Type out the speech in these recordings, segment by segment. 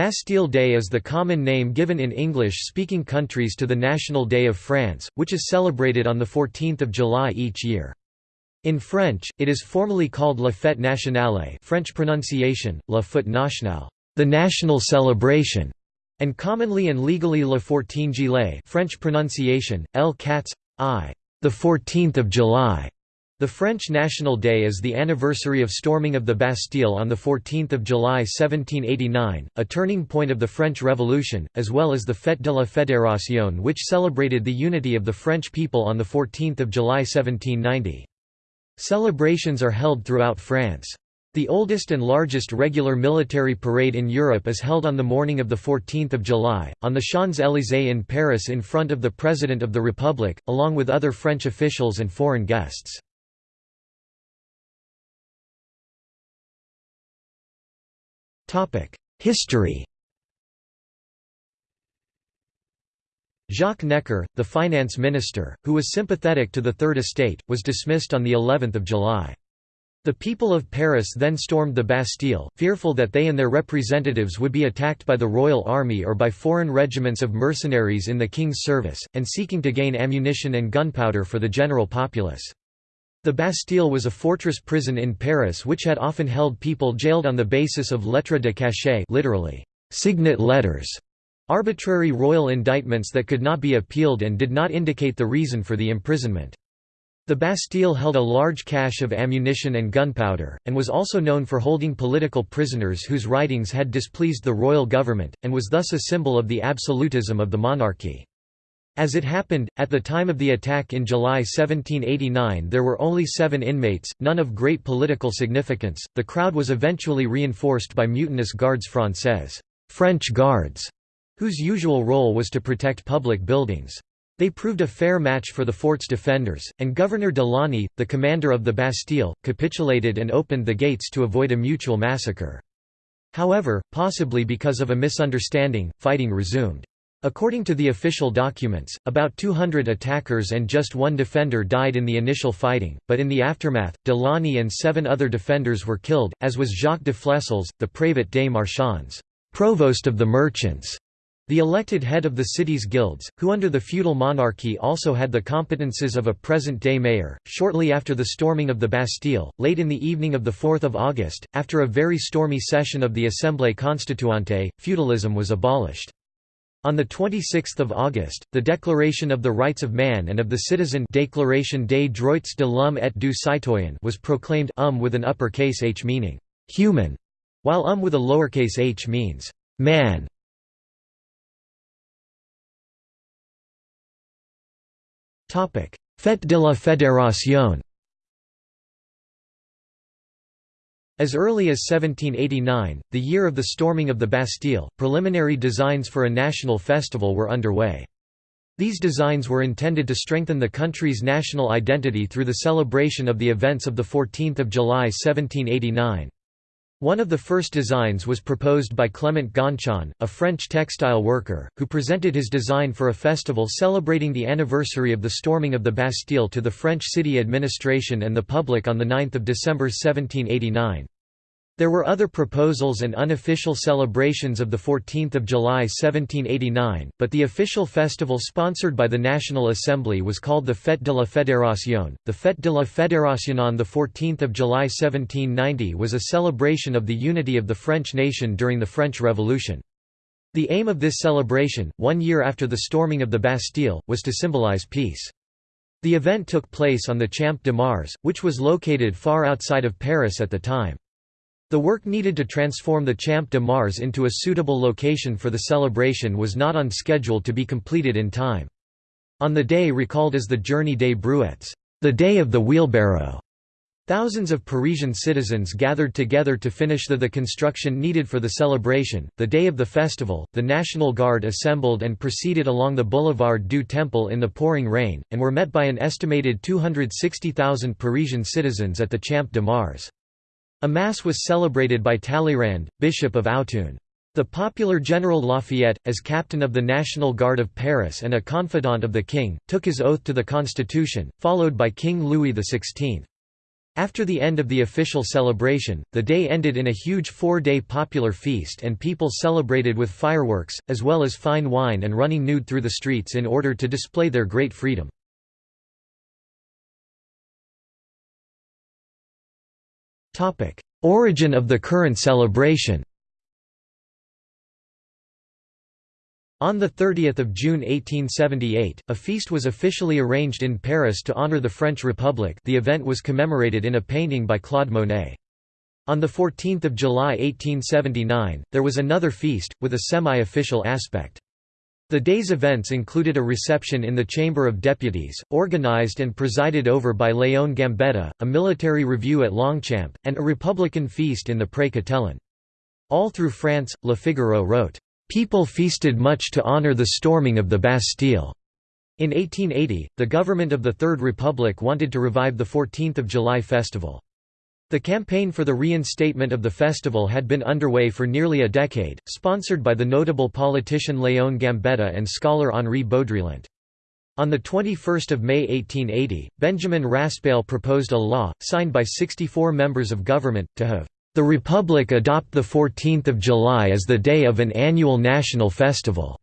Bastille Day is the common name given in English-speaking countries to the National Day of France, which is celebrated on 14 July each year. In French, it is formally called La Fête Nationale French pronunciation, La Fête Nationale, the national celebration, and commonly and legally Le 14 Juillet French pronunciation, El 4 I, the 14th of July. The French National Day is the anniversary of storming of the Bastille on 14 July 1789, a turning point of the French Revolution, as well as the Fête de la Fédération which celebrated the unity of the French people on 14 July 1790. Celebrations are held throughout France. The oldest and largest regular military parade in Europe is held on the morning of 14 July, on the Champs-Élysées in Paris in front of the President of the Republic, along with other French officials and foreign guests. History Jacques Necker, the finance minister, who was sympathetic to the Third Estate, was dismissed on the 11th of July. The people of Paris then stormed the Bastille, fearful that they and their representatives would be attacked by the royal army or by foreign regiments of mercenaries in the king's service, and seeking to gain ammunition and gunpowder for the general populace. The Bastille was a fortress prison in Paris which had often held people jailed on the basis of lettres de cachet literally, signet letters, arbitrary royal indictments that could not be appealed and did not indicate the reason for the imprisonment. The Bastille held a large cache of ammunition and gunpowder, and was also known for holding political prisoners whose writings had displeased the royal government, and was thus a symbol of the absolutism of the monarchy. As it happened, at the time of the attack in July 1789 there were only seven inmates, none of great political significance. The crowd was eventually reinforced by mutinous guards françaises French guards, whose usual role was to protect public buildings. They proved a fair match for the fort's defenders, and Governor de Launay, the commander of the Bastille, capitulated and opened the gates to avoid a mutual massacre. However, possibly because of a misunderstanding, fighting resumed. According to the official documents, about 200 attackers and just one defender died in the initial fighting, but in the aftermath, de Launay and seven other defenders were killed, as was Jacques de Flesselles, the Prévôt des Marchands provost of the merchants", the elected head of the city's guilds, who under the feudal monarchy also had the competences of a present-day mayor. Shortly after the storming of the Bastille, late in the evening of 4 August, after a very stormy session of the Assemblée Constituante, feudalism was abolished. On 26 August, the Declaration of the Rights of Man and of the Citizen Déclaration des droits de l'homme et du citoyen was proclaimed um with an uppercase h meaning «human», while um with a lowercase h means «man». Fête de la Fédération As early as 1789, the year of the storming of the Bastille, preliminary designs for a national festival were underway. These designs were intended to strengthen the country's national identity through the celebration of the events of 14 July 1789. One of the first designs was proposed by Clement Gonchon, a French textile worker, who presented his design for a festival celebrating the anniversary of the storming of the Bastille to the French city administration and the public on 9 December 1789. There were other proposals and unofficial celebrations of 14 July 1789, but the official festival sponsored by the National Assembly was called the Fête de la Fédération. The Fête de la Fédération on 14 July 1790 was a celebration of the unity of the French nation during the French Revolution. The aim of this celebration, one year after the storming of the Bastille, was to symbolize peace. The event took place on the Champ de Mars, which was located far outside of Paris at the time. The work needed to transform the Champ de Mars into a suitable location for the celebration was not on schedule to be completed in time. On the day recalled as the Journée des Brouettes, the day of the wheelbarrow, thousands of Parisian citizens gathered together to finish the, the construction needed for the celebration. The day of the festival, the National Guard assembled and proceeded along the Boulevard du Temple in the pouring rain, and were met by an estimated 260,000 Parisian citizens at the Champ de Mars. A mass was celebrated by Talleyrand, Bishop of Autun. The popular General Lafayette, as captain of the National Guard of Paris and a confidant of the king, took his oath to the Constitution, followed by King Louis XVI. After the end of the official celebration, the day ended in a huge four-day popular feast and people celebrated with fireworks, as well as fine wine and running nude through the streets in order to display their great freedom. Origin of the current celebration On 30 June 1878, a feast was officially arranged in Paris to honour the French Republic the event was commemorated in a painting by Claude Monet. On 14 July 1879, there was another feast, with a semi-official aspect. The day's events included a reception in the Chamber of Deputies, organised and presided over by Léon Gambetta, a military review at Longchamp, and a republican feast in the Pré Catelan. All through France, Le Figaro wrote, People feasted much to honor the storming of the Bastille. In 1880, the government of the Third Republic wanted to revive the 14th of July festival. The campaign for the reinstatement of the festival had been underway for nearly a decade, sponsored by the notable politician Léon Gambetta and scholar Henri Baudrillart. On 21 May 1880, Benjamin Raspail proposed a law, signed by 64 members of government, to have the Republic adopt 14 July as the day of an annual national festival.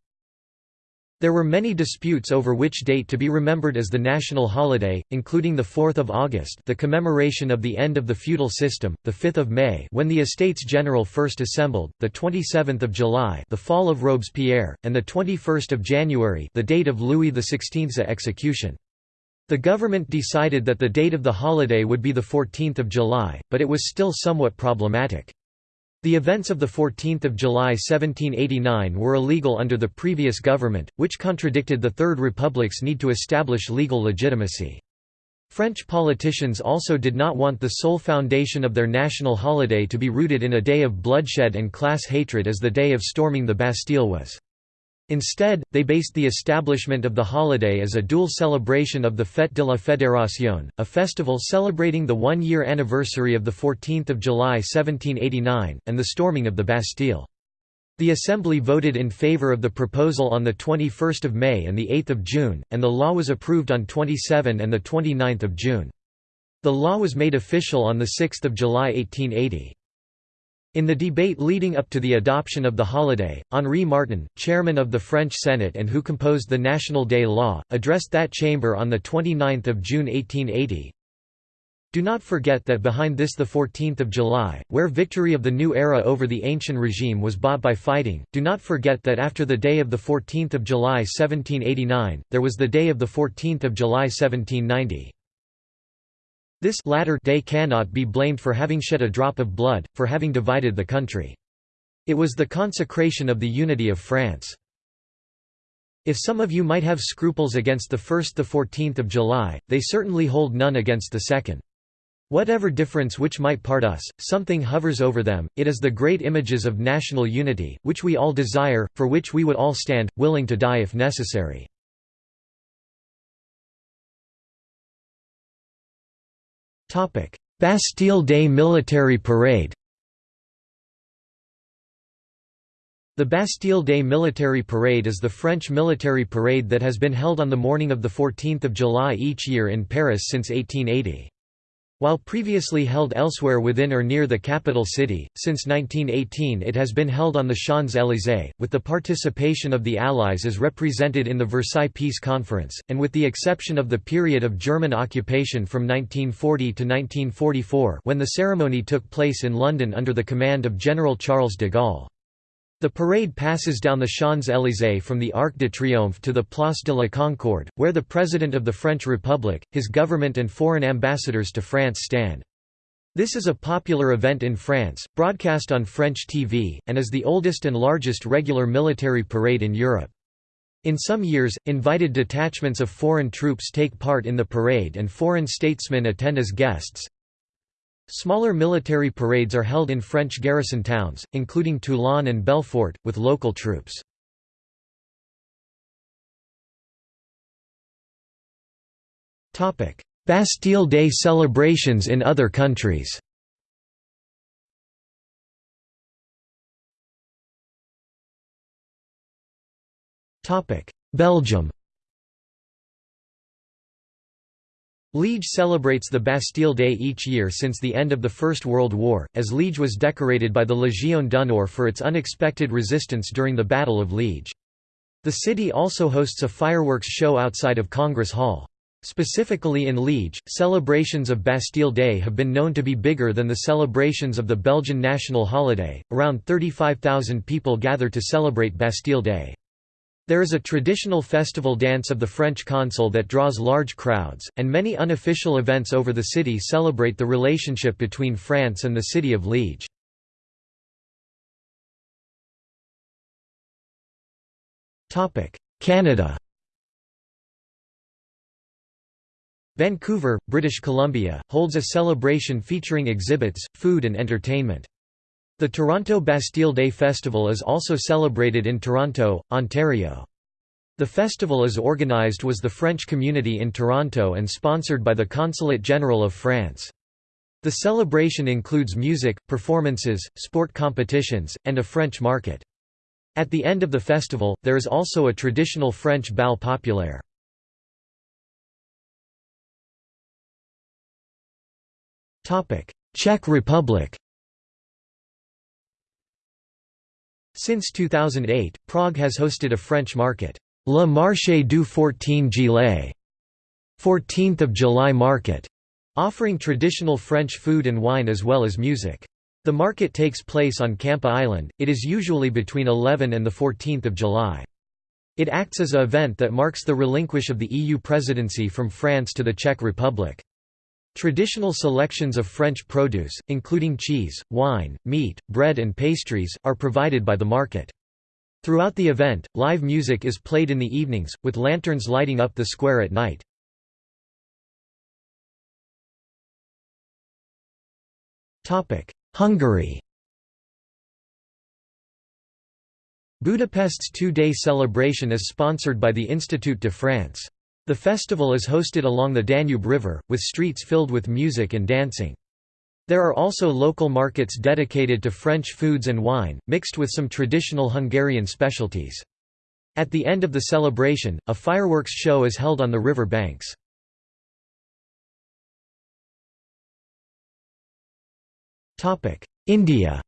There were many disputes over which date to be remembered as the national holiday, including the 4th of August the commemoration of the end of the feudal system, the 5th of May when the Estates General first assembled, the 27th of July the fall of Robespierre, and the 21st of January the date of Louis XVI's execution. The government decided that the date of the holiday would be the 14th of July, but it was still somewhat problematic. The events of 14 July 1789 were illegal under the previous government, which contradicted the Third Republic's need to establish legal legitimacy. French politicians also did not want the sole foundation of their national holiday to be rooted in a day of bloodshed and class hatred as the day of storming the Bastille was. Instead, they based the establishment of the holiday as a dual celebration of the Fête de la Fédération, a festival celebrating the one-year anniversary of 14 July 1789, and the storming of the Bastille. The Assembly voted in favour of the proposal on 21 May and 8 June, and the law was approved on 27 and 29 June. The law was made official on 6 July 1880. In the debate leading up to the adoption of the holiday, Henri Martin, chairman of the French Senate and who composed the National Day Law, addressed that chamber on 29 June 1880. Do not forget that behind this the 14th of July, where victory of the new era over the ancient regime was bought by fighting, do not forget that after the day of the 14th of July 1789, there was the day of the 14th of July 1790. This latter day cannot be blamed for having shed a drop of blood, for having divided the country. It was the consecration of the unity of France. If some of you might have scruples against the first the 14th of July, they certainly hold none against the second. Whatever difference which might part us, something hovers over them, it is the great images of national unity, which we all desire, for which we would all stand, willing to die if necessary. Bastille Day Military Parade The Bastille Day Military Parade is the French military parade that has been held on the morning of 14 July each year in Paris since 1880. While previously held elsewhere within or near the capital city, since 1918 it has been held on the Champs-Élysées, with the participation of the Allies as represented in the Versailles Peace Conference, and with the exception of the period of German occupation from 1940 to 1944 when the ceremony took place in London under the command of General Charles de Gaulle. The parade passes down the Champs-Élysées from the Arc de Triomphe to the Place de la Concorde, where the President of the French Republic, his government and foreign ambassadors to France stand. This is a popular event in France, broadcast on French TV, and is the oldest and largest regular military parade in Europe. In some years, invited detachments of foreign troops take part in the parade and foreign statesmen attend as guests. Smaller military parades are held in French garrison towns, including Toulon and Belfort, with local troops. Bastille Day celebrations in other countries Belgium Liège celebrates the Bastille Day each year since the end of the First World War, as Liège was decorated by the Légion d'honneur for its unexpected resistance during the Battle of Liège. The city also hosts a fireworks show outside of Congress Hall. Specifically in Liège, celebrations of Bastille Day have been known to be bigger than the celebrations of the Belgian national holiday. Around 35,000 people gather to celebrate Bastille Day. There is a traditional festival dance of the French consul that draws large crowds, and many unofficial events over the city celebrate the relationship between France and the city of Liège. Canada Vancouver, British Columbia, holds a celebration featuring exhibits, food and entertainment. The Toronto Bastille Day Festival is also celebrated in Toronto, Ontario. The festival is organized was the French community in Toronto and sponsored by the Consulate General of France. The celebration includes music, performances, sport competitions, and a French market. At the end of the festival, there is also a traditional French bal populaire. Czech Republic Since 2008, Prague has hosted a French market, Le Marché du 14 Juillet, 14th of July market, offering traditional French food and wine as well as music. The market takes place on Campa Island, it is usually between 11 and 14 July. It acts as a event that marks the relinquish of the EU presidency from France to the Czech Republic. Traditional selections of French produce, including cheese, wine, meat, bread and pastries, are provided by the market. Throughout the event, live music is played in the evenings, with lanterns lighting up the square at night. Hungary Budapest's two-day celebration is sponsored by the Institut de France. The festival is hosted along the Danube River, with streets filled with music and dancing. There are also local markets dedicated to French foods and wine, mixed with some traditional Hungarian specialties. At the end of the celebration, a fireworks show is held on the river banks. India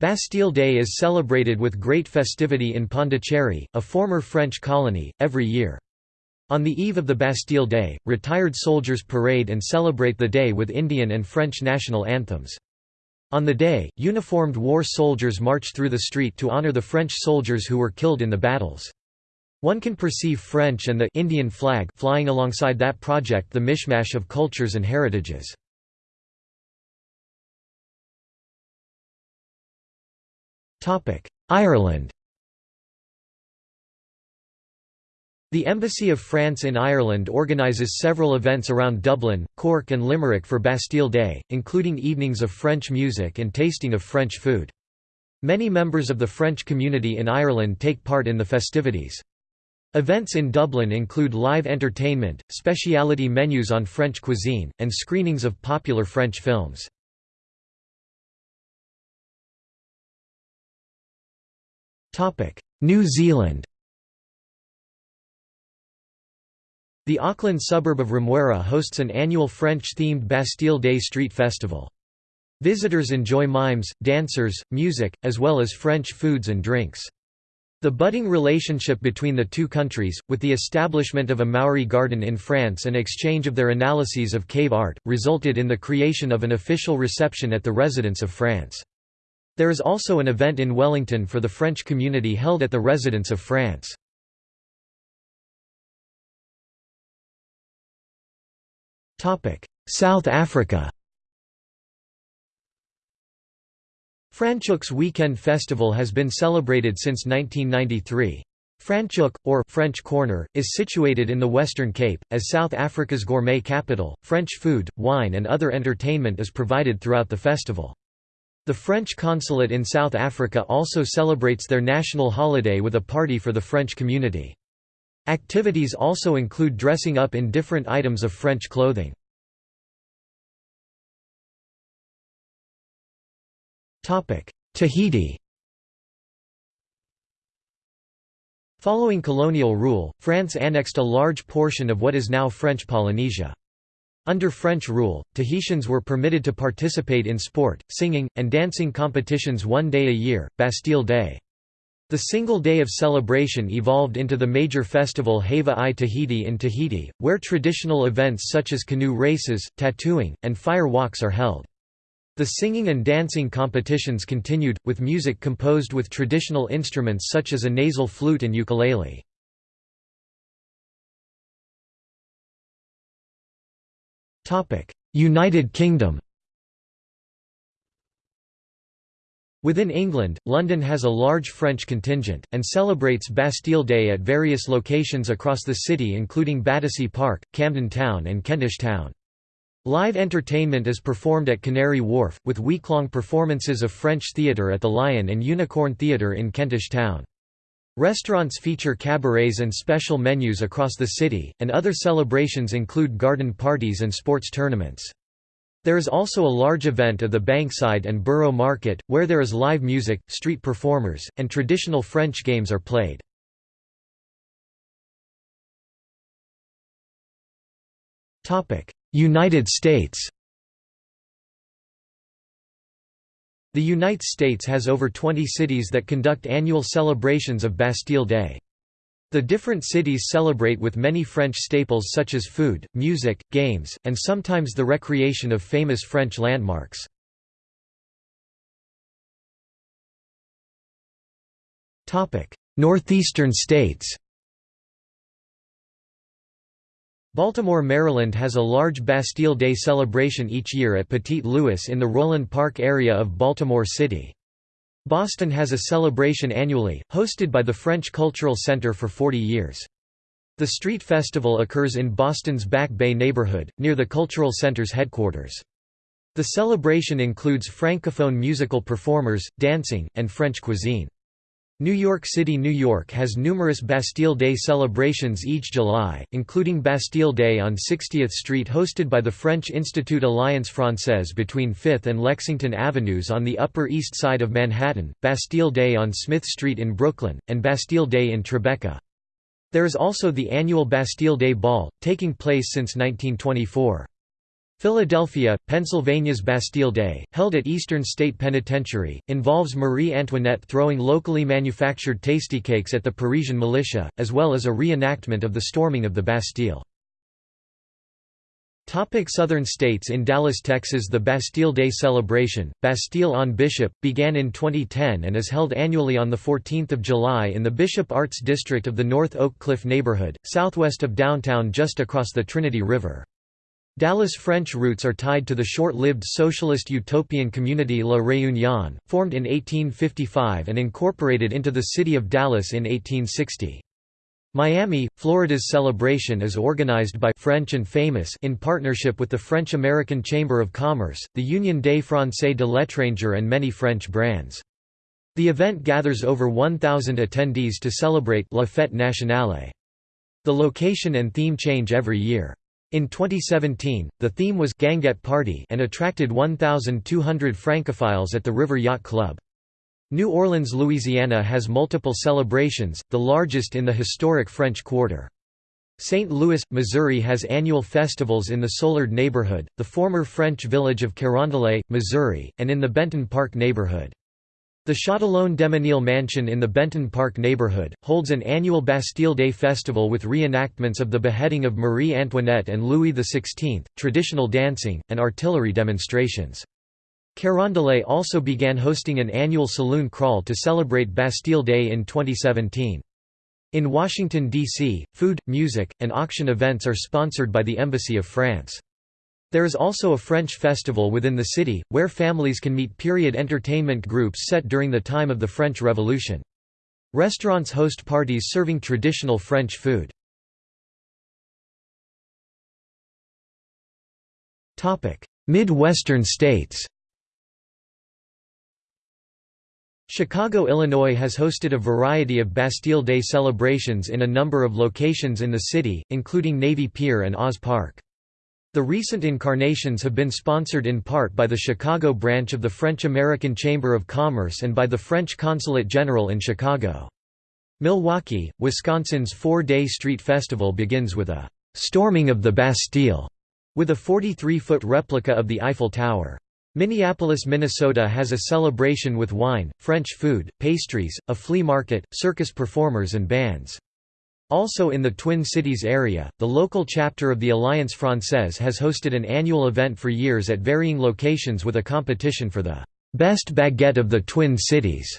Bastille Day is celebrated with great festivity in Pondicherry, a former French colony, every year. On the eve of the Bastille Day, retired soldiers parade and celebrate the day with Indian and French national anthems. On the day, uniformed war soldiers march through the street to honor the French soldiers who were killed in the battles. One can perceive French and the Indian flag flying alongside that project the mishmash of cultures and heritages. Ireland The Embassy of France in Ireland organises several events around Dublin, Cork and Limerick for Bastille Day, including evenings of French music and tasting of French food. Many members of the French community in Ireland take part in the festivities. Events in Dublin include live entertainment, speciality menus on French cuisine, and screenings of popular French films. New Zealand The Auckland suburb of Remuera hosts an annual French-themed Bastille Day street festival. Visitors enjoy mimes, dancers, music, as well as French foods and drinks. The budding relationship between the two countries, with the establishment of a Maori garden in France and exchange of their analyses of cave art, resulted in the creation of an official reception at the residence of France. There is also an event in Wellington for the French community held at the Residence of France. South Africa Franschhoek's Weekend Festival has been celebrated since 1993. Franschhoek, or French Corner, is situated in the Western Cape. As South Africa's gourmet capital, French food, wine, and other entertainment is provided throughout the festival. The French consulate in South Africa also celebrates their national holiday with a party for the French community. Activities also include dressing up in different items of French clothing. Tahiti Following colonial rule, France annexed a large portion of what is now French Polynesia. Under French rule, Tahitians were permitted to participate in sport, singing, and dancing competitions one day a year, Bastille Day. The single day of celebration evolved into the major festival Heiva i Tahiti in Tahiti, where traditional events such as canoe races, tattooing, and fire walks are held. The singing and dancing competitions continued, with music composed with traditional instruments such as a nasal flute and ukulele. United Kingdom Within England, London has a large French contingent, and celebrates Bastille Day at various locations across the city including Battersea Park, Camden Town and Kentish Town. Live entertainment is performed at Canary Wharf, with week-long performances of French theatre at the Lion and Unicorn Theatre in Kentish Town. Restaurants feature cabarets and special menus across the city, and other celebrations include garden parties and sports tournaments. There is also a large event of the Bankside and Borough Market, where there is live music, street performers, and traditional French games are played. United States The United States has over 20 cities that conduct annual celebrations of Bastille Day. The different cities celebrate with many French staples such as food, music, games, and sometimes the recreation of famous French landmarks. Northeastern states Baltimore, Maryland has a large Bastille Day celebration each year at Petit Louis in the Roland Park area of Baltimore City. Boston has a celebration annually, hosted by the French Cultural Center for 40 years. The street festival occurs in Boston's Back Bay neighborhood, near the Cultural Center's headquarters. The celebration includes francophone musical performers, dancing, and French cuisine. New York City, New York has numerous Bastille Day celebrations each July, including Bastille Day on 60th Street hosted by the French Institut Alliance Française between 5th and Lexington Avenues on the Upper East Side of Manhattan, Bastille Day on Smith Street in Brooklyn, and Bastille Day in Tribeca. There is also the annual Bastille Day Ball, taking place since 1924. Philadelphia, Pennsylvania's Bastille Day, held at Eastern State Penitentiary, involves Marie Antoinette throwing locally manufactured Tastykakes at the Parisian militia, as well as a reenactment of the storming of the Bastille. Topic Southern states In Dallas, Texas the Bastille Day celebration, Bastille on Bishop, began in 2010 and is held annually on 14 July in the Bishop Arts District of the North Oak Cliff neighborhood, southwest of downtown just across the Trinity River. Dallas' French roots are tied to the short-lived socialist utopian community La Réunion, formed in 1855 and incorporated into the city of Dallas in 1860. Miami, Florida's celebration is organized by French and Famous in partnership with the French-American Chamber of Commerce, the Union des Français de l'étranger and many French brands. The event gathers over 1,000 attendees to celebrate La Fête Nationale. The location and theme change every year. In 2017, the theme was Guinguette Party and attracted 1,200 francophiles at the River Yacht Club. New Orleans, Louisiana has multiple celebrations, the largest in the historic French Quarter. St. Louis, Missouri has annual festivals in the Soulard neighborhood, the former French village of Carondelet, Missouri, and in the Benton Park neighborhood. The Châtillon Desmesnil Mansion in the Benton Park neighborhood, holds an annual Bastille Day festival with reenactments of the beheading of Marie Antoinette and Louis XVI, traditional dancing, and artillery demonstrations. Carondelet also began hosting an annual saloon crawl to celebrate Bastille Day in 2017. In Washington, D.C., food, music, and auction events are sponsored by the Embassy of France. There is also a French festival within the city, where families can meet period entertainment groups set during the time of the French Revolution. Restaurants host parties serving traditional French food. Midwestern states Chicago, Illinois has hosted a variety of Bastille Day celebrations in a number of locations in the city, including Navy Pier and Oz Park. The recent incarnations have been sponsored in part by the Chicago branch of the French-American Chamber of Commerce and by the French Consulate General in Chicago. Milwaukee, Wisconsin's four-day street festival begins with a «storming of the Bastille» with a 43-foot replica of the Eiffel Tower. Minneapolis, Minnesota has a celebration with wine, French food, pastries, a flea market, circus performers and bands. Also in the Twin Cities area, the local chapter of the Alliance Française has hosted an annual event for years at varying locations with a competition for the «best baguette of the Twin Cities».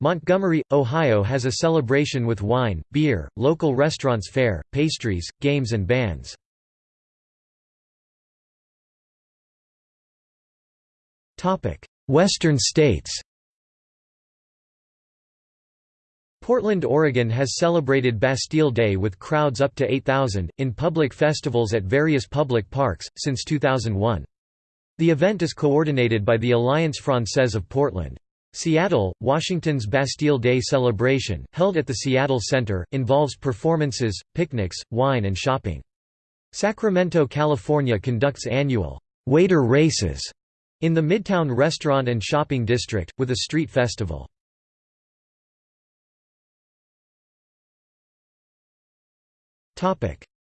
Montgomery, Ohio has a celebration with wine, beer, local restaurants fare, pastries, games and bands. Western states Portland, Oregon has celebrated Bastille Day with crowds up to 8,000, in public festivals at various public parks, since 2001. The event is coordinated by the Alliance Française of Portland. Seattle, Washington's Bastille Day celebration, held at the Seattle Center, involves performances, picnics, wine and shopping. Sacramento, California conducts annual «waiter races» in the Midtown Restaurant and Shopping District, with a street festival.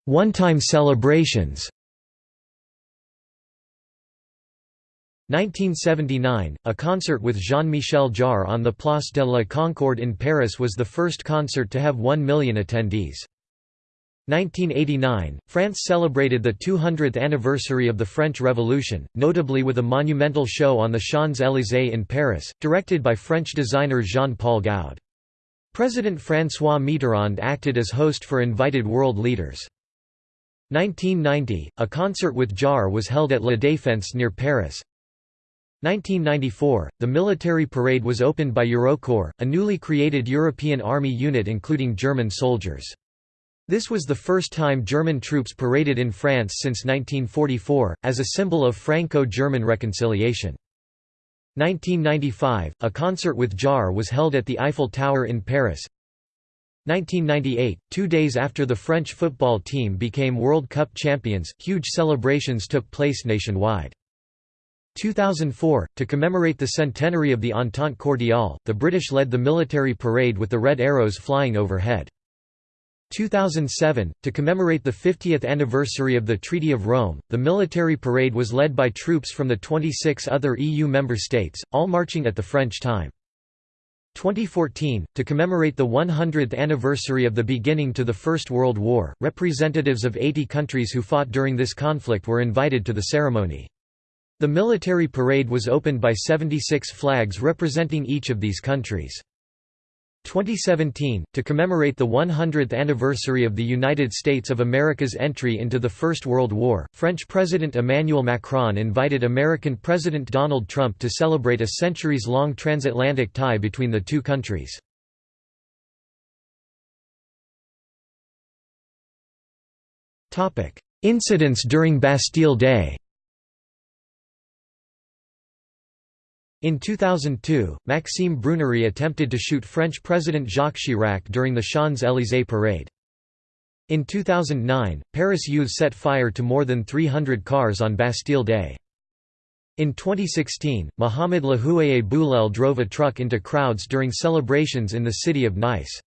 One-time celebrations 1979, a concert with Jean-Michel Jarre on the Place de la Concorde in Paris was the first concert to have 1 million attendees. 1989, France celebrated the 200th anniversary of the French Revolution, notably with a monumental show on the Champs-Élysées in Paris, directed by French designer Jean-Paul Goude. President François Mitterrand acted as host for invited world leaders. 1990, a concert with Jarre was held at La Défense near Paris. 1994, the military parade was opened by Eurocorps, a newly created European army unit including German soldiers. This was the first time German troops paraded in France since 1944, as a symbol of Franco-German reconciliation. 1995, a concert with Jarre was held at the Eiffel Tower in Paris. 1998, two days after the French football team became World Cup champions, huge celebrations took place nationwide. 2004, to commemorate the centenary of the Entente Cordiale, the British led the military parade with the red arrows flying overhead. 2007, to commemorate the 50th anniversary of the Treaty of Rome, the military parade was led by troops from the 26 other EU member states, all marching at the French time. 2014, to commemorate the 100th anniversary of the beginning to the First World War, representatives of 80 countries who fought during this conflict were invited to the ceremony. The military parade was opened by 76 flags representing each of these countries. 2017, to commemorate the 100th anniversary of the United States of America's entry into the First World War, French President Emmanuel Macron invited American President Donald Trump to celebrate a centuries-long transatlantic tie between the two countries. Incidents during Bastille Day In 2002, Maxime Brunerie attempted to shoot French President Jacques Chirac during the Champs-Élysées parade. In 2009, Paris youth set fire to more than 300 cars on Bastille Day. In 2016, Mohamed Lahouaiej Bouhlel drove a truck into crowds during celebrations in the city of Nice.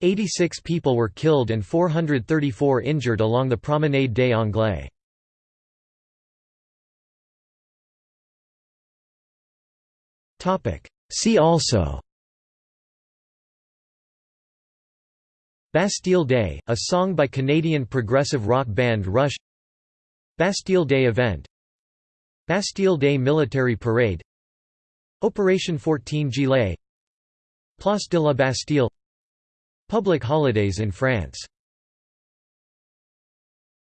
86 people were killed and 434 injured along the Promenade des Anglais. See also. Bastille Day, a song by Canadian progressive rock band Rush. Bastille Day event. Bastille Day military parade. Operation 14 Juillet Place de la Bastille. Public holidays in France